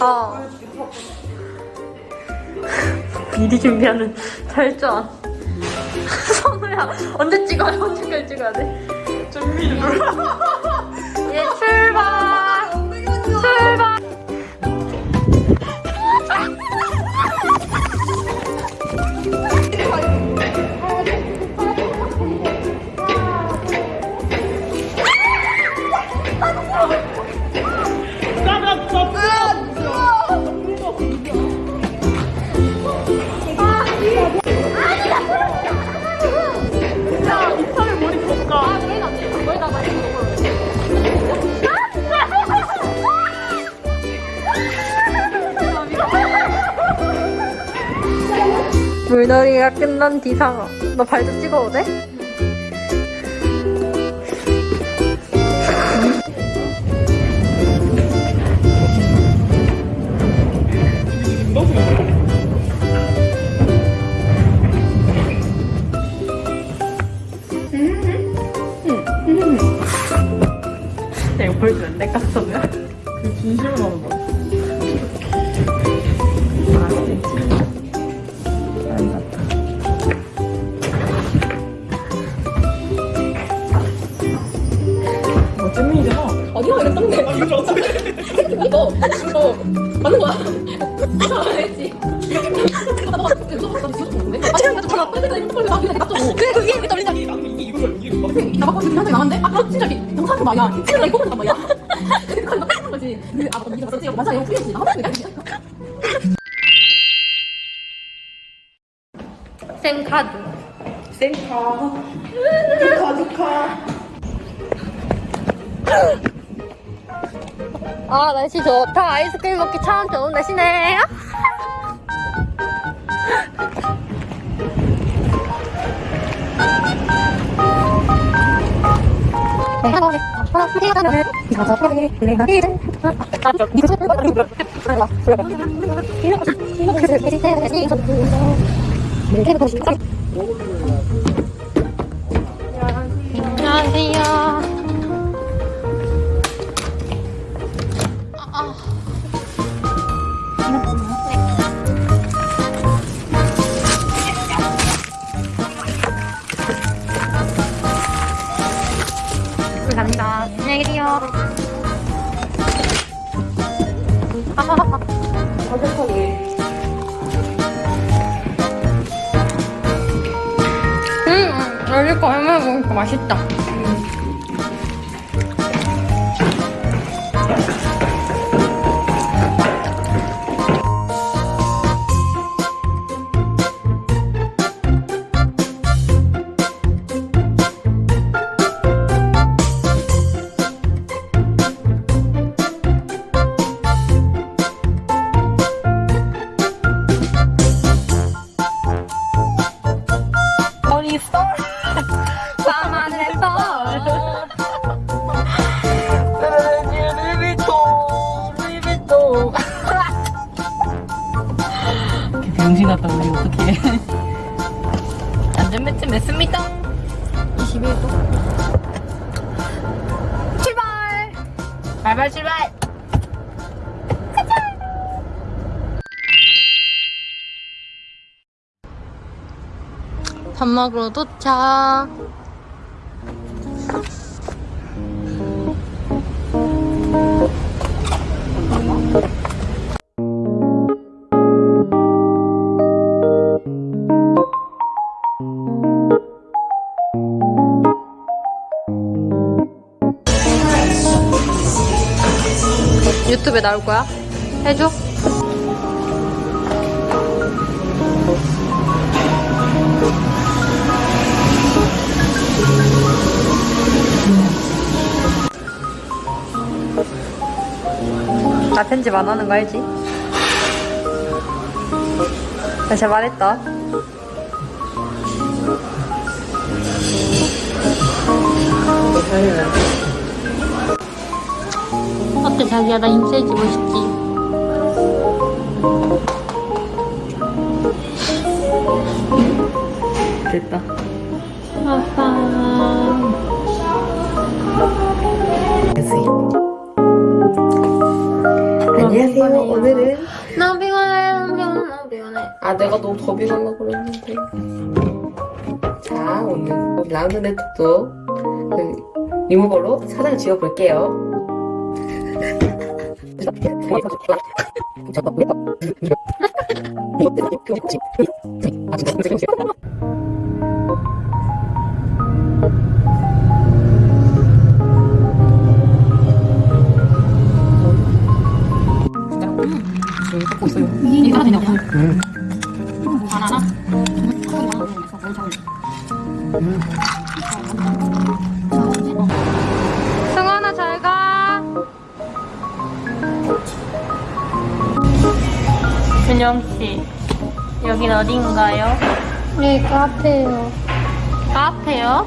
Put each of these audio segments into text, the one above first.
어. 미리 준비하는 철저한. 선우야, 언제 찍어요? 언제까지 찍어야 돼? 준비를 눌러. 예! 출발! 물놀이가 끝난 뒤상어. 너발 좀 찍어도 돼? 야, 이거 보여주면 내 깍서면? 그 진심으로 어디가 이랬던데? 아, 이거 어떻게 이거 이거 맞는 거야? 아 알지. 아. 근데. 그래 그게 왜 떨린다. 나는 이게 이거야, 이게 막. 나 바꿔 지금 한장 남았는데? 아 진짜 이게 영상이 말이야. 진짜 이거 보는 말이야. 그러니까 이거 하는 거지. 그, 아 네가 봤었지? 맞아 이거 풀렸지. 나 하는 거야. 생카드. 셀카. 축하, 축하. 아, 날씨 좋다. 아이스크림 먹기 참 좋은 날씨네. 안녕하세요. 맛있다. 이렇게 병신 같다, 우리 어떡해. 안전벨트 맸습니다. 21도. 출발! 발발 출발! 밥 먹으러 도착. 유튜브에 나올 거야? 해줘? 나 편집 안 하는 거 알지? 나 진짜 말했다. 어때 자기야 나 인쇄해주고 싶지? 됐다. 아빠. 안녕하세요. 오늘은 아 내가 너무 더빙하려고 그랬는데. 자 오늘 라운드 네트도 그 리무버로 사장을 지어볼게요 바나나? 승 준영 씨, 여긴 어딘가요? 네 카페요. 카페요?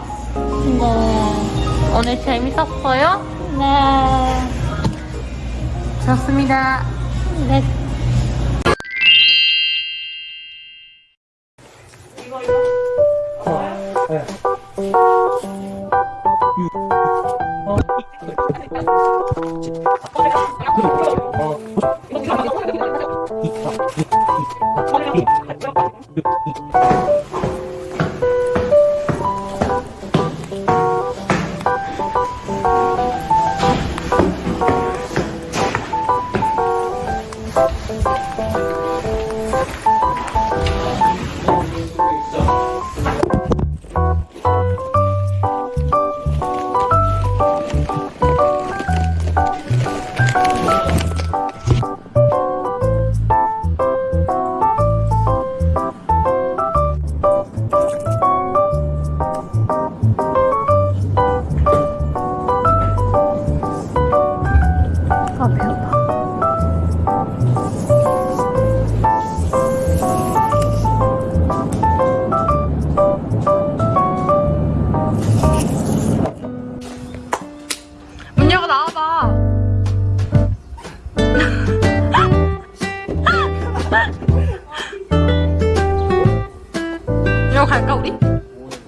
네. 오늘 재밌었어요? 네. 좋습니다. 네. 아 Thank you.